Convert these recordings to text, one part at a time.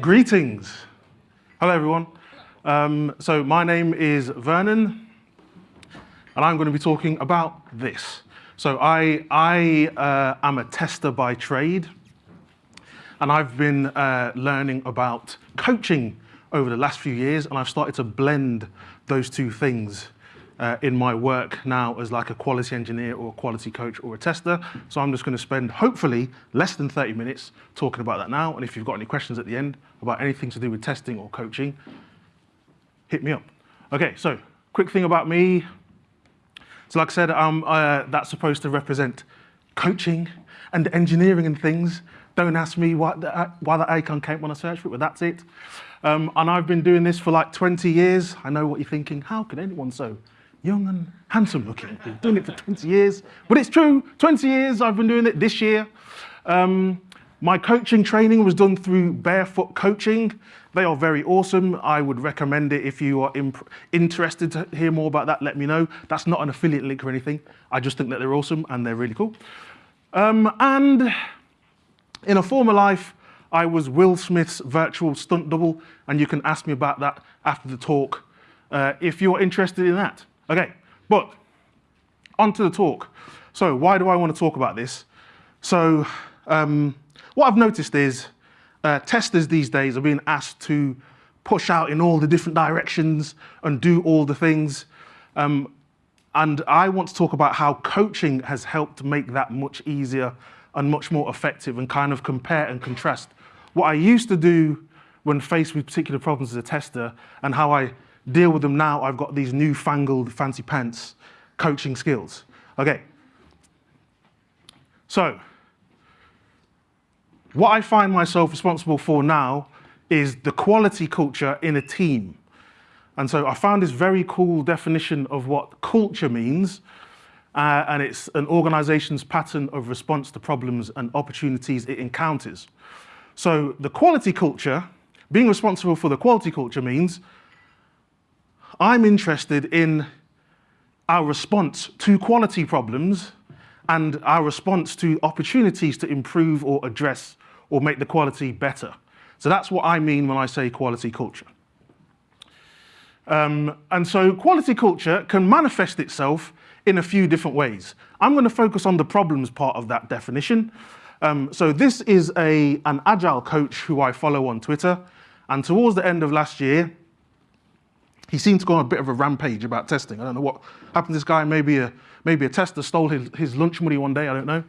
Greetings. Hello, everyone. Um, so my name is Vernon, and I'm going to be talking about this. So I, I uh, am a tester by trade, and I've been uh, learning about coaching over the last few years, and I've started to blend those two things uh, in my work now as like a quality engineer or a quality coach or a tester. So I'm just going to spend hopefully less than 30 minutes talking about that now. And if you've got any questions at the end about anything to do with testing or coaching, hit me up. Okay, so quick thing about me. So like I said, um, uh, that's supposed to represent coaching and engineering and things. Don't ask me why, the, why that icon came when I searched for it, but that's it. Um, and I've been doing this for like 20 years. I know what you're thinking. How could anyone so young and handsome looking. Been doing it for 20 years. But it's true, 20 years I've been doing it this year. Um, my coaching training was done through Barefoot Coaching. They are very awesome. I would recommend it if you are interested to hear more about that, let me know. That's not an affiliate link or anything. I just think that they're awesome and they're really cool. Um, and in a former life, I was Will Smith's virtual stunt double, and you can ask me about that after the talk uh, if you're interested in that. Okay, but on to the talk. So why do I want to talk about this? So um, what I've noticed is uh, testers these days are being asked to push out in all the different directions and do all the things. Um, and I want to talk about how coaching has helped make that much easier and much more effective and kind of compare and contrast what I used to do when faced with particular problems as a tester and how I deal with them now, I've got these newfangled fancy pants coaching skills. Okay. So, what I find myself responsible for now is the quality culture in a team. And so I found this very cool definition of what culture means. Uh, and it's an organization's pattern of response to problems and opportunities it encounters. So the quality culture, being responsible for the quality culture means I'm interested in our response to quality problems and our response to opportunities to improve or address or make the quality better. So that's what I mean when I say quality culture. Um, and so quality culture can manifest itself in a few different ways. I'm going to focus on the problems part of that definition. Um, so this is a, an agile coach who I follow on Twitter. And towards the end of last year, he seemed to go on a bit of a rampage about testing. I don't know what happened to this guy. Maybe a, maybe a tester stole his, his lunch money one day, I don't know.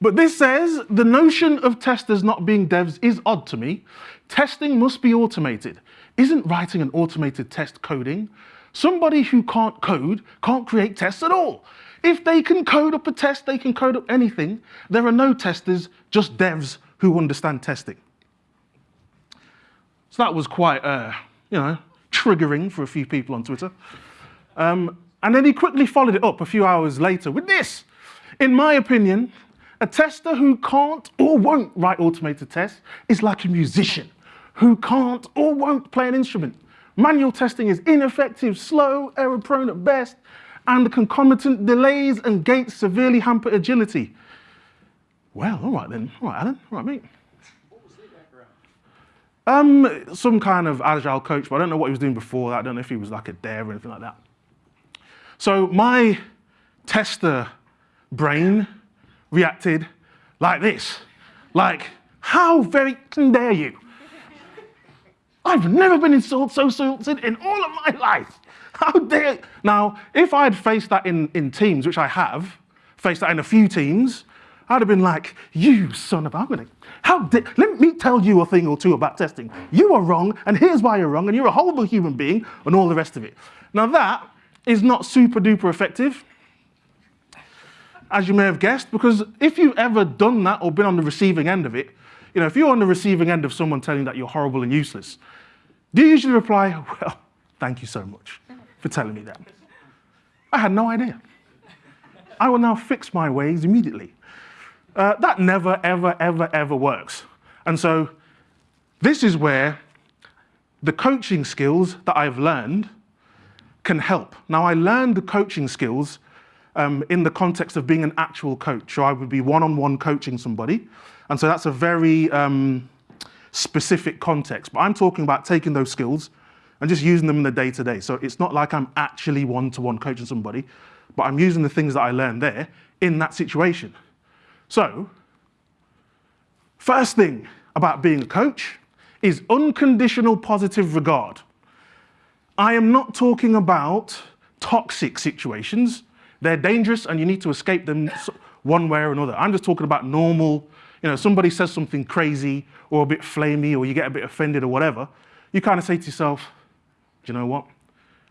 But this says the notion of testers not being devs is odd to me. Testing must be automated. Isn't writing an automated test coding? Somebody who can't code can't create tests at all. If they can code up a test, they can code up anything. There are no testers, just devs who understand testing. So that was quite, uh, you know, triggering for a few people on Twitter. Um, and then he quickly followed it up a few hours later with this. In my opinion, a tester who can't or won't write automated tests is like a musician who can't or won't play an instrument. Manual testing is ineffective, slow, error-prone at best, and the concomitant delays and gates severely hamper agility. Well, all right then. All right, Alan. All right, mate. Um, some kind of agile coach, but I don't know what he was doing before that. I don't know if he was like a dare or anything like that. So my tester brain reacted like this. Like, how very dare you? I've never been insulted so insulted in all of my life. How dare Now, if I had faced that in, in teams, which I have, faced that in a few teams, I'd have been like, you son of a, I'm gonna, how did, let me tell you a thing or two about testing. You are wrong, and here's why you're wrong, and you're a horrible human being, and all the rest of it. Now that is not super duper effective, as you may have guessed, because if you've ever done that or been on the receiving end of it, you know, if you're on the receiving end of someone telling that you're horrible and useless, do you usually reply, well, thank you so much for telling me that? I had no idea. I will now fix my ways immediately. Uh, that never, ever, ever, ever works. And so this is where the coaching skills that I've learned can help. Now, I learned the coaching skills um, in the context of being an actual coach. So I would be one-on-one -on -one coaching somebody. And so that's a very um, specific context, but I'm talking about taking those skills and just using them in the day to day. So it's not like I'm actually one to one coaching somebody, but I'm using the things that I learned there in that situation. So, first thing about being a coach is unconditional positive regard. I am not talking about toxic situations. They're dangerous and you need to escape them one way or another. I'm just talking about normal, you know, somebody says something crazy or a bit flamey or you get a bit offended or whatever. You kind of say to yourself, do you know what?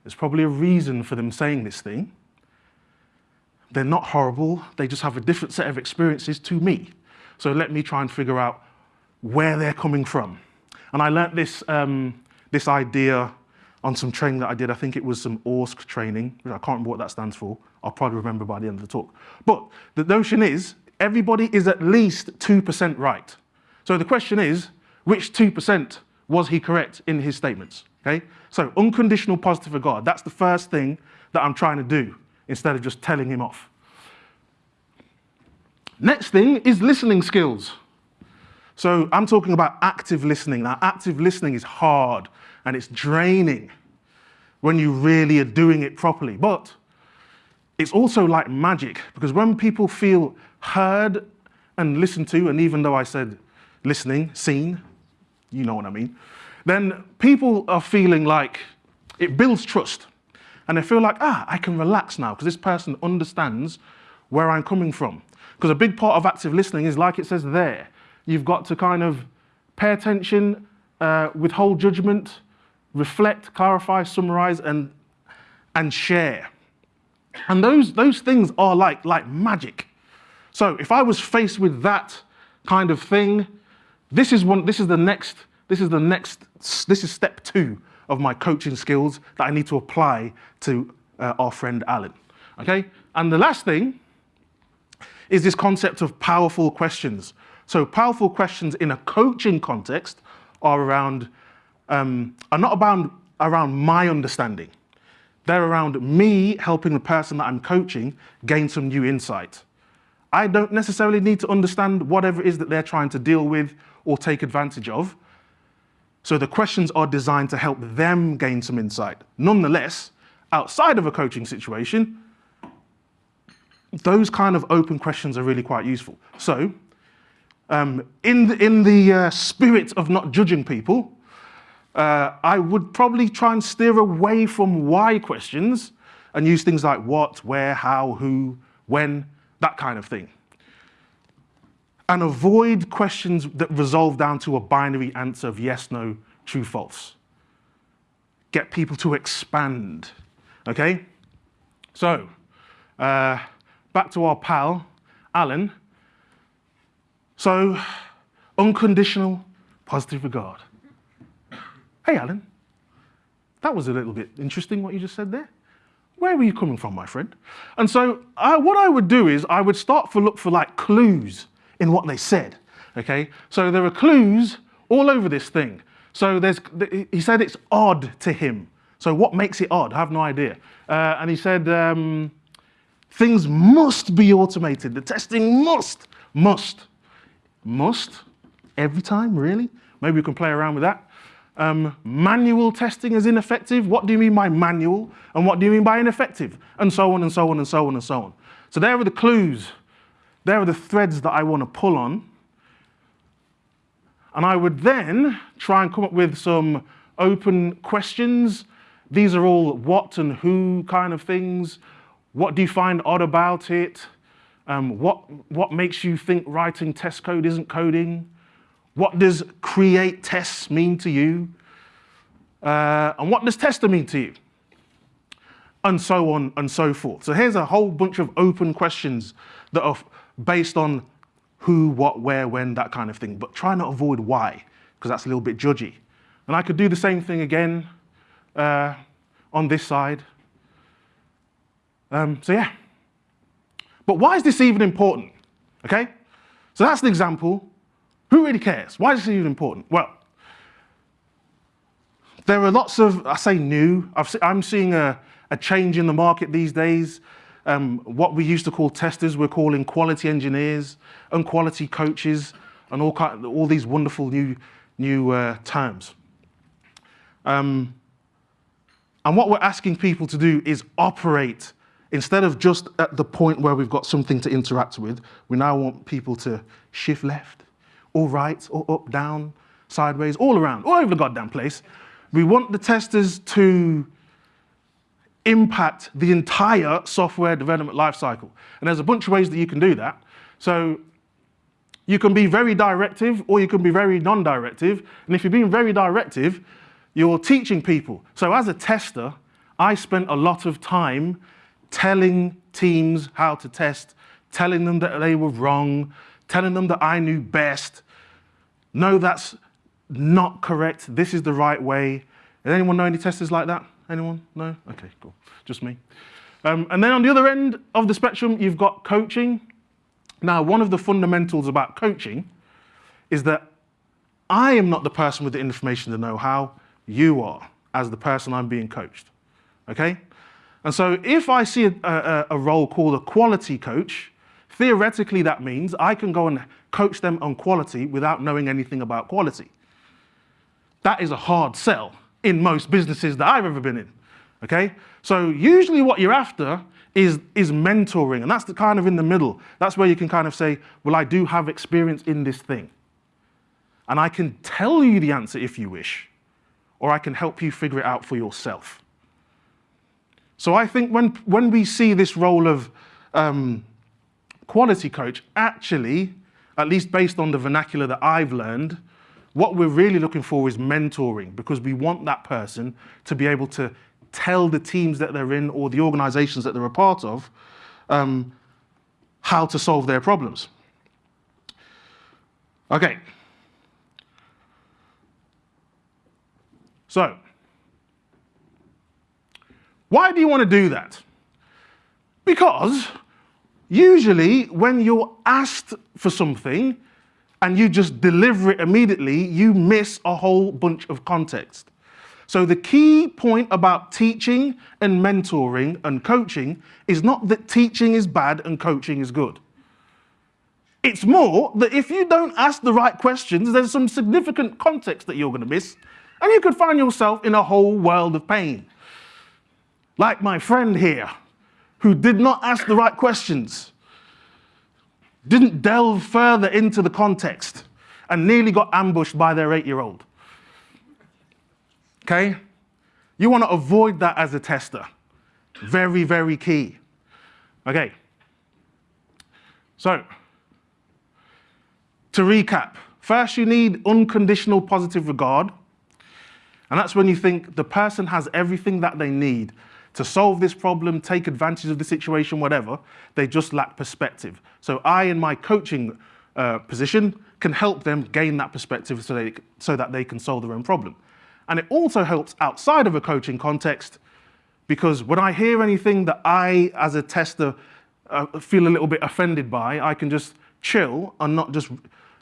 There's probably a reason for them saying this thing. They're not horrible. They just have a different set of experiences to me. So let me try and figure out where they're coming from. And I learnt this, um, this idea on some training that I did. I think it was some ORSC training. Which I can't remember what that stands for. I'll probably remember by the end of the talk. But the notion is everybody is at least 2% right. So the question is, which 2% was he correct in his statements? Okay? So unconditional positive regard, that's the first thing that I'm trying to do instead of just telling him off. Next thing is listening skills. So I'm talking about active listening. Now, active listening is hard and it's draining when you really are doing it properly. But it's also like magic because when people feel heard and listened to, and even though I said listening, seen, you know what I mean, then people are feeling like it builds trust. And they feel like, ah, I can relax now because this person understands where I'm coming from. Because a big part of active listening is like it says there, you've got to kind of pay attention, uh, withhold judgment, reflect, clarify, summarize, and, and share. And those, those things are like, like magic. So if I was faced with that kind of thing, this is, one, this is the next, this is the next, this is step two of my coaching skills that I need to apply to uh, our friend Alan, okay? And the last thing is this concept of powerful questions. So powerful questions in a coaching context are around um, are not about around my understanding. They're around me helping the person that I'm coaching gain some new insight. I don't necessarily need to understand whatever it is that they're trying to deal with or take advantage of. So the questions are designed to help them gain some insight. Nonetheless, outside of a coaching situation, those kind of open questions are really quite useful. So um, in the, in the uh, spirit of not judging people, uh, I would probably try and steer away from why questions and use things like what, where, how, who, when, that kind of thing. And avoid questions that resolve down to a binary answer of yes, no, true, false. Get people to expand, okay? So, uh, back to our pal, Alan. So, unconditional positive regard. Hey, Alan, that was a little bit interesting what you just said there. Where were you coming from, my friend? And so I, what I would do is I would start to look for like clues in what they said, okay? So there are clues all over this thing. So there's, he said it's odd to him. So what makes it odd? I have no idea. Uh, and he said um, things must be automated. The testing must, must, must, every time, really? Maybe we can play around with that. Um, manual testing is ineffective. What do you mean by manual? And what do you mean by ineffective? And so on and so on and so on and so on. So there are the clues. There are the threads that I want to pull on. And I would then try and come up with some open questions. These are all what and who kind of things. What do you find odd about it? Um, what, what makes you think writing test code isn't coding? What does create tests mean to you? Uh, and what does tester mean to you? And so on and so forth. So here's a whole bunch of open questions that are based on who, what, where, when, that kind of thing. But try not to avoid why, because that's a little bit judgy. And I could do the same thing again uh, on this side. Um, so yeah. But why is this even important? Okay? So that's an example who really cares? Why is this even important? Well, there are lots of, I say new, i am seeing a, a, change in the market these days. Um, what we used to call testers, we're calling quality engineers and quality coaches and all, kind, all these wonderful new new uh, terms. Um, and what we're asking people to do is operate instead of just at the point where we've got something to interact with, we now want people to shift left, or right, or up, down, sideways, all around, all over the goddamn place. We want the testers to impact the entire software development lifecycle. And there's a bunch of ways that you can do that. So you can be very directive or you can be very non-directive. And if you're being very directive, you're teaching people. So as a tester, I spent a lot of time telling teams how to test, telling them that they were wrong, telling them that I knew best. No, that's not correct. This is the right way. Does anyone know any testers like that? Anyone? No? Okay, cool. Just me. Um, and then on the other end of the spectrum, you've got coaching. Now, one of the fundamentals about coaching is that I am not the person with the information, the know-how. You are, as the person I'm being coached. Okay? And so if I see a, a, a role called a quality coach, theoretically that means I can go and coach them on quality without knowing anything about quality. That is a hard sell in most businesses that I've ever been in, okay? So usually what you're after is, is mentoring, and that's the kind of in the middle. That's where you can kind of say, well, I do have experience in this thing. And I can tell you the answer if you wish, or I can help you figure it out for yourself. So I think when, when we see this role of um, quality coach, actually, at least based on the vernacular that I've learned, what we're really looking for is mentoring because we want that person to be able to tell the teams that they're in or the organizations that they're a part of um, how to solve their problems. Okay. So, why do you want to do that? Because usually when you're asked for something, and you just deliver it immediately, you miss a whole bunch of context. So the key point about teaching and mentoring and coaching is not that teaching is bad and coaching is good. It's more that if you don't ask the right questions, there's some significant context that you're going to miss, and you could find yourself in a whole world of pain. Like my friend here, who did not ask the right questions didn't delve further into the context and nearly got ambushed by their eight-year-old. Okay? You want to avoid that as a tester. Very, very key. Okay. So, to recap, first you need unconditional positive regard. And that's when you think the person has everything that they need to solve this problem, take advantage of the situation, whatever. They just lack perspective. So I, in my coaching uh, position, can help them gain that perspective so, they, so that they can solve their own problem. And it also helps outside of a coaching context because when I hear anything that I, as a tester, uh, feel a little bit offended by, I can just chill and not just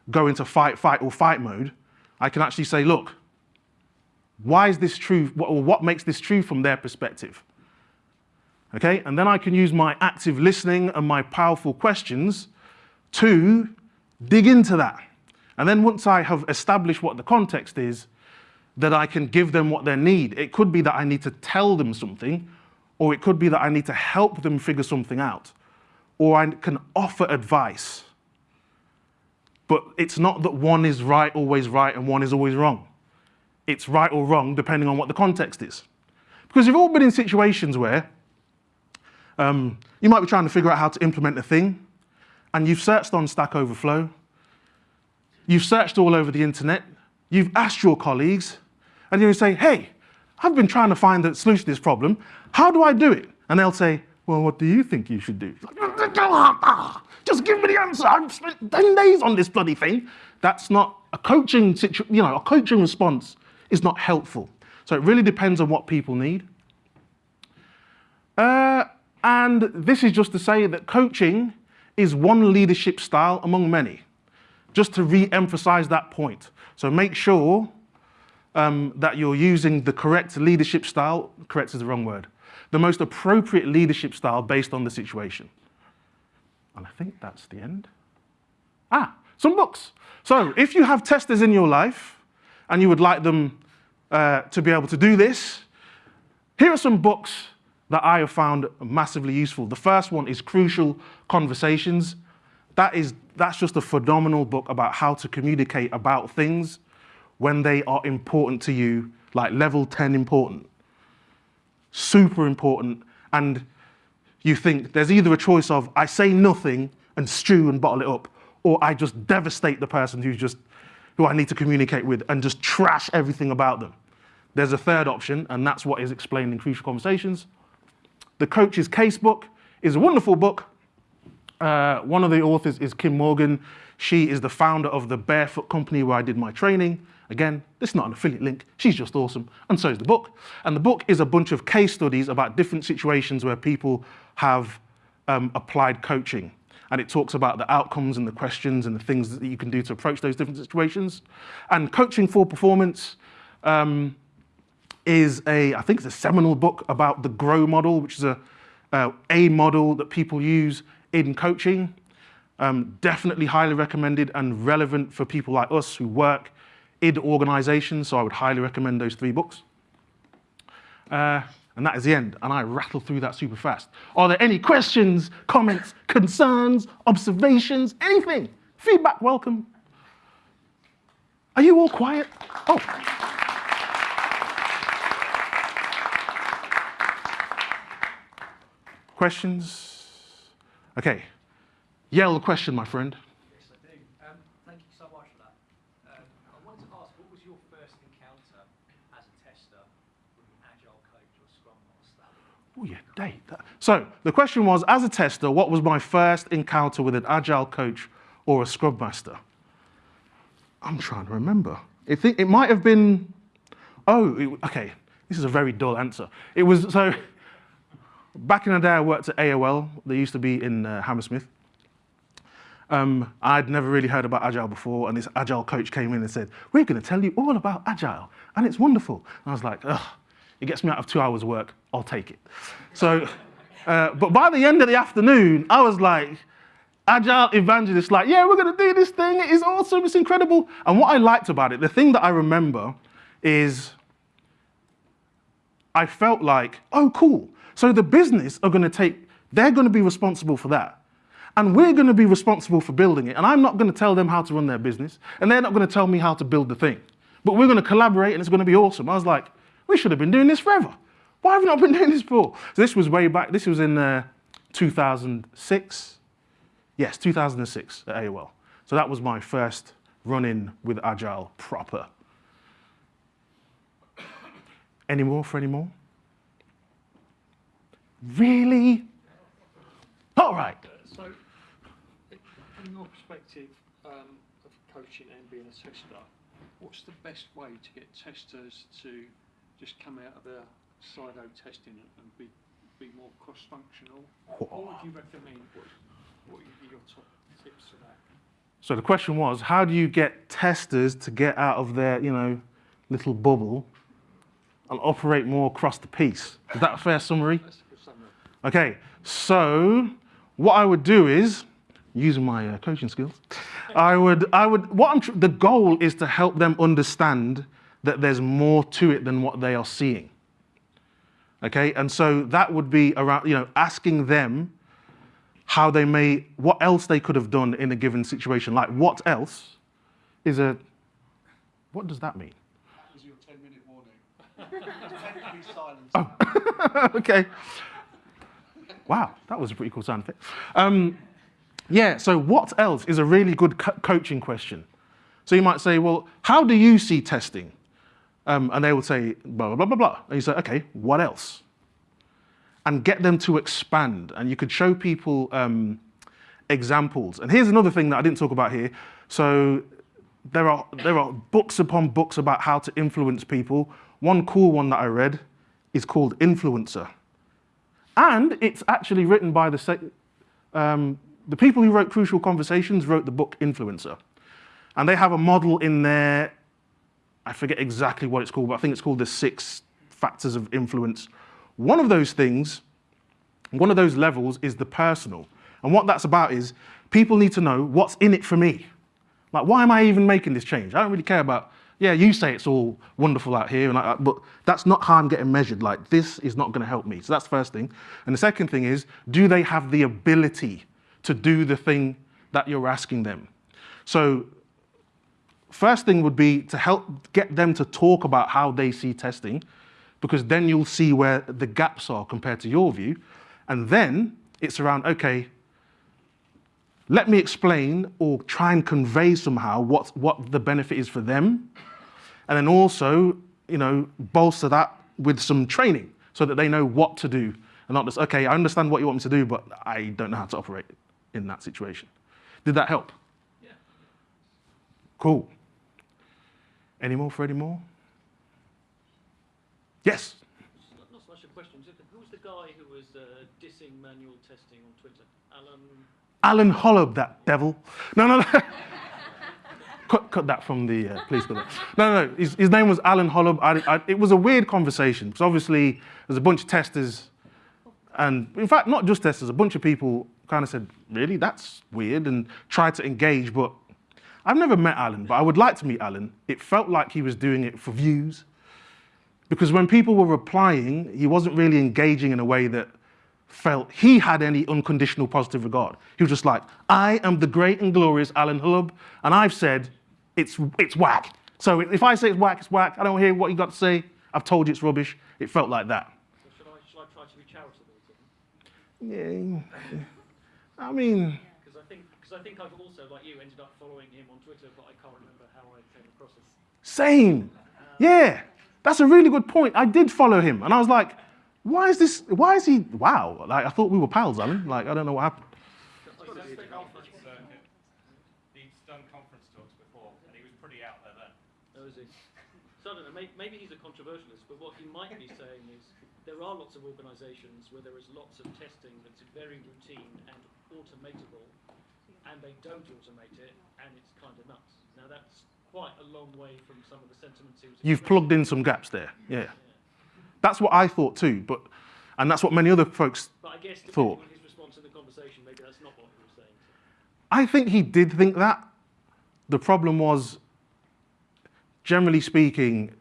go into fight, fight, or fight mode. I can actually say, look, why is this true, what, what makes this true from their perspective? Okay? And then I can use my active listening and my powerful questions to dig into that. And then once I have established what the context is, that I can give them what they need. It could be that I need to tell them something, or it could be that I need to help them figure something out, or I can offer advice. But it's not that one is right, always right, and one is always wrong. It's right or wrong depending on what the context is. Because you've all been in situations where um, you might be trying to figure out how to implement a thing, and you've searched on Stack Overflow, you've searched all over the internet, you've asked your colleagues, and you say, hey, I've been trying to find the solution to this problem, how do I do it? And they'll say, well, what do you think you should do? Just give me the answer. I've spent 10 days on this bloody thing. That's not a coaching situation, you know, a coaching response is not helpful. So it really depends on what people need. Uh, and this is just to say that coaching is one leadership style among many, just to re-emphasize that point. So make sure um, that you're using the correct leadership style, correct is the wrong word, the most appropriate leadership style based on the situation. And I think that's the end. Ah, some books. So if you have testers in your life, and you would like them uh, to be able to do this, here are some books that I have found massively useful. The first one is Crucial Conversations. That is, that's just a phenomenal book about how to communicate about things when they are important to you, like level 10 important. Super important. And you think there's either a choice of I say nothing and stew and bottle it up, or I just devastate the person who's just who I need to communicate with and just trash everything about them. There's a third option, and that's what is explained in Crucial Conversations. The Coach's Casebook is a wonderful book. Uh, one of the authors is Kim Morgan. She is the founder of the Barefoot Company where I did my training. Again, this is not an affiliate link. She's just awesome. And so is the book. And the book is a bunch of case studies about different situations where people have um, applied coaching and it talks about the outcomes and the questions and the things that you can do to approach those different situations. And Coaching for Performance um, is a, I think it's a seminal book about the GROW model, which is a, uh, a model that people use in coaching. Um, definitely highly recommended and relevant for people like us who work in organizations, so I would highly recommend those three books. Uh, and that is the end. And I rattle through that super fast. Are there any questions, comments, concerns, observations, anything? Feedback welcome. Are you all quiet? Oh. Questions? Okay. Yell the question, my friend. Yes, I do. Um, thank you so much for that. Um, I wanted to ask, what was your first encounter as a tester with an agile coach or a scrum master? Oh yeah, date. So the question was, as a tester, what was my first encounter with an agile coach or a scrum master? I'm trying to remember. It, it might have been, oh, it, okay, this is a very dull answer. It was, so back in the day I worked at AOL, they used to be in uh, Hammersmith. Um, I'd never really heard about Agile before, and this Agile coach came in and said, we're gonna tell you all about Agile, and it's wonderful. And I was like, ugh, it gets me out of two hours work. I'll take it. So, uh, but by the end of the afternoon, I was like, agile evangelist, like, yeah, we're going to do this thing. It is awesome. It's incredible. And what I liked about it, the thing that I remember is I felt like, oh, cool. So the business are going to take, they're going to be responsible for that. And we're going to be responsible for building it. And I'm not going to tell them how to run their business. And they're not going to tell me how to build the thing. But we're going to collaborate and it's going to be awesome. I was like, we should have been doing this forever. Why have we not been doing this before? So this was way back, this was in uh, 2006. Yes, 2006 at AOL. So that was my first run-in with Agile proper. Any more for any more? Really? All right. So, from your perspective um, of coaching and being a tester, what's the best way to get testers to just come out of their SIDO testing and be, be more cross-functional? What would you recommend? What, what would be your top tips for that? So the question was, how do you get testers to get out of their, you know, little bubble and operate more across the piece? Is that a fair summary? Okay, so what I would do is, using my uh, coaching skills, I would, I would, what I'm, the goal is to help them understand that there's more to it than what they are seeing. Okay, and so that would be around, you know, asking them how they may, what else they could have done in a given situation. Like, what else is a, what does that mean? That was your 10 minute warning. oh. okay. Wow, that was a pretty cool sound effect. Um, yeah, so what else is a really good co coaching question? So you might say, well, how do you see testing? Um, and they will say, blah, blah, blah, blah, blah. And you say, okay, what else? And get them to expand. And you could show people um, examples. And here's another thing that I didn't talk about here. So there are, there are books upon books about how to influence people. One cool one that I read is called Influencer. And it's actually written by the, um, the people who wrote Crucial Conversations wrote the book Influencer. And they have a model in there I forget exactly what it's called, but I think it's called the six factors of influence. One of those things, one of those levels is the personal. And what that's about is people need to know what's in it for me. Like, why am I even making this change? I don't really care about Yeah, you say it's all wonderful out here, and but that's not how I'm getting measured. Like, this is not going to help me. So that's the first thing. And the second thing is, do they have the ability to do the thing that you're asking them? So first thing would be to help get them to talk about how they see testing, because then you'll see where the gaps are compared to your view. And then it's around, okay, let me explain or try and convey somehow what, what the benefit is for them. And then also, you know, bolster that with some training so that they know what to do and not just, okay, I understand what you want me to do, but I don't know how to operate in that situation. Did that help? Yeah. Cool. Any more for any more? Yes? Not, not so much a question. Who was the guy who was uh, dissing manual testing on Twitter? Alan. Alan Holub, that devil. No, no, no. cut, cut that from the, uh, please cut that. No, no, no. His, his name was Alan Holub. I, I, it was a weird conversation because obviously there's a bunch of testers and in fact, not just testers, a bunch of people kind of said, really, that's weird and tried to engage, but I've never met Alan, but I would like to meet Alan. It felt like he was doing it for views because when people were replying, he wasn't really engaging in a way that felt he had any unconditional positive regard. He was just like, I am the great and glorious Alan Holub, and I've said it's, it's whack. So if I say it's whack, it's whack. I don't hear what you've got to say. I've told you it's rubbish. It felt like that. So should I, should I try to be charitable to? Yeah. I mean, Because I think, because I think I've also, like you, ended up following him on Twitter, but I can't remember how I came across it. same. Yeah, that's a really good point. I did follow him, and I was like, why is this, why is he, wow. Like, I thought we were pals, Alan. Like, I don't know what happened. I He's done suspect- conference circuit. He's done conference talks before, and he was pretty out there then. Oh, is he? So I don't know, maybe, he's a controversialist, but what he might be saying is there are lots of organisations where there is lots of testing that's very routine and automatable, and they don't automate it, and it's kind of nuts. Now that's quite a long way from some of the sentiments he was You've plugged in some gaps there. Yeah. That's what I thought too, but, and that's what many other folks But I guess thought. on his response in the conversation, maybe that's not what he was saying. I think he did think that. The problem was, generally speaking,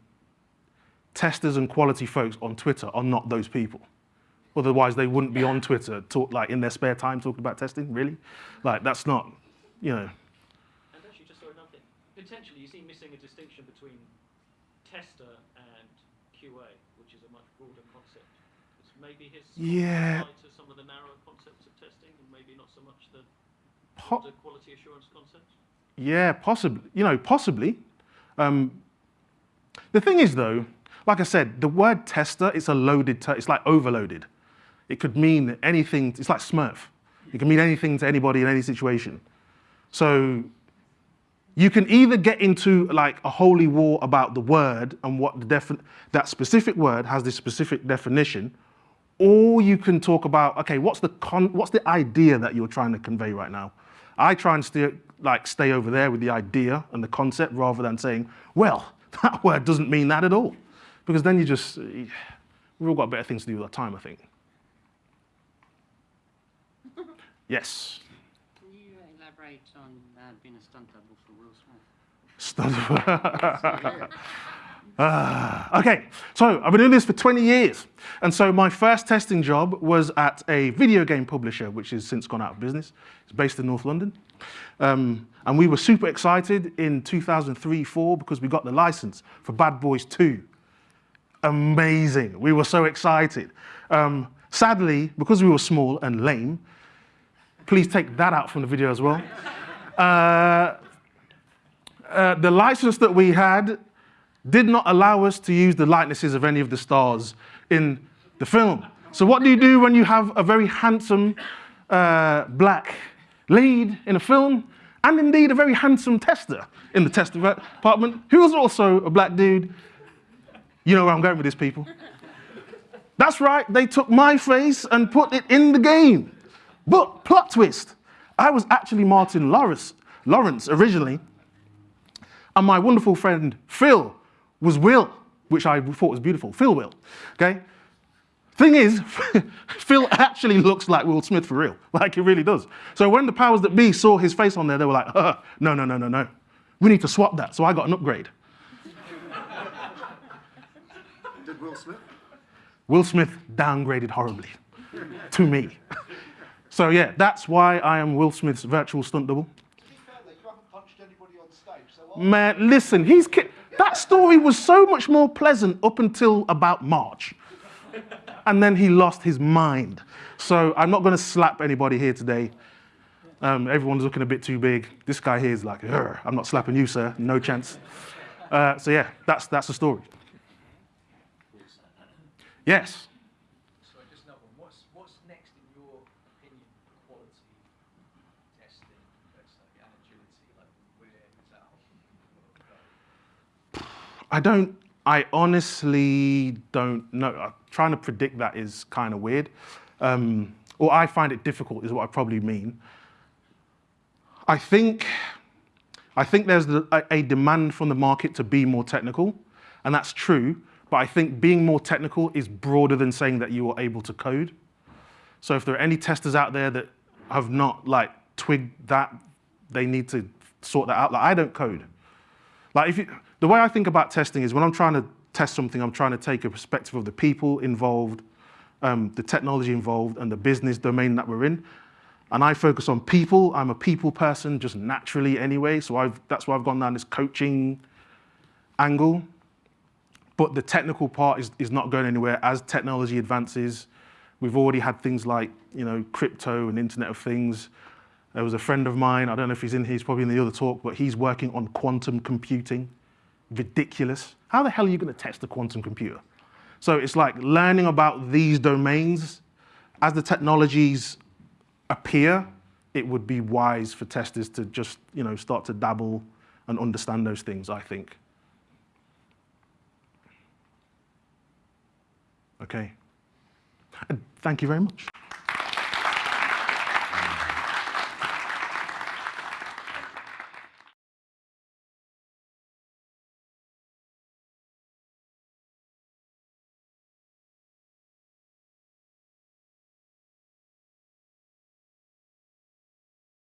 testers and quality folks on Twitter are not those people. Otherwise, they wouldn't be on Twitter, talk, like in their spare time, talking about testing. Really, like that's not, you know. And actually, just sorry, another thing. Potentially, you see missing a distinction between tester and QA, which is a much broader concept. It's maybe his Yeah. to some of the narrower concepts of testing, and maybe not so much the Po- broader quality assurance concepts. Yeah, possibly. You know, possibly. Um, the thing is, though, like I said, the word tester it's a loaded. Ter- it's like overloaded. It could mean anything. It's like Smurf. It can mean anything to anybody in any situation. So you can either get into like a holy war about the word and what the that specific word has this specific definition, or you can talk about okay, what's the con- what's the idea that you're trying to convey right now? I try and stay like stay over there with the idea and the concept rather than saying, well, that word doesn't mean that at all, because then you just we've all got better things to do with our time, I think. Yes. Can you elaborate on uh, being a stunt double for Will Smith? Stuff. Ah, okay, so I've been doing this for 20 years. And so my first testing job was at a video game publisher, which has since gone out of business. It's based in North London. Um, and we were super excited in 2003 4 because we got the license for Bad Boys 2. Amazing. We were so excited. Um, sadly, because we were small and lame, please take that out from the video as well. Uh, uh, the license that we had did not allow us to use the likenesses of any of the stars in the film. So what do you do when you have a very handsome uh, black lead in a film, and indeed a very handsome tester in the test department, who was also a black dude? You know where I'm going with this, people. That's right, they took my face and put it in the game. But plot twist, I was actually Martin Lawrence, Lawrence originally, and my wonderful friend Phil was Will, which I thought was beautiful. Phil Will, okay? Thing is, Phil actually looks like Will Smith for real, like he really does. So when the powers that be saw his face on there, they were like, uh, no, no, no, no, no. We need to swap that. So I got an upgrade. Will Smith. Will Smith downgraded horribly to me. So yeah, that's why I am Will Smith's virtual stunt double. To be fair, though, you haven't punched anybody on stage, so Man, listen, he's ki- that story was so much more pleasant up until about March. And then he lost his mind. So I'm not going to slap anybody here today. Um, everyone's looking a bit too big. This guy here is like, I'm not slapping you, sir. No chance. Uh, so yeah, that's, that's the story. Yes. So just another one. What's what's next in your opinion for quality testing, let's and agility? Like where is that? I don't, I honestly don't know. Trying to predict that is kind of weird. Um, or I find it difficult, is what I probably mean. I think, I think there's the, a, a demand from the market to be more technical, and that's true. But I think being more technical is broader than saying that you are able to code. So if there are any testers out there that have not like twigged that, they need to sort that out. Like I don't code. Like if you, the way I think about testing is when I'm trying to test something, I'm trying to take a perspective of the people involved, um, the technology involved, and the business domain that we're in. And I focus on people. I'm a people person just naturally anyway, so I've, that's why I've gone down this coaching angle. But the technical part is, is not going anywhere as technology advances. We've already had things like, you know, crypto and Internet of Things. There was a friend of mine, I don't know if he's in here, he's probably in the other talk, but he's working on quantum computing. Ridiculous. How the hell are you going to test a quantum computer? So it's like learning about these domains as the technologies appear, it would be wise for testers to just, you know, start to dabble and understand those things, I think. Okay. And thank you very much.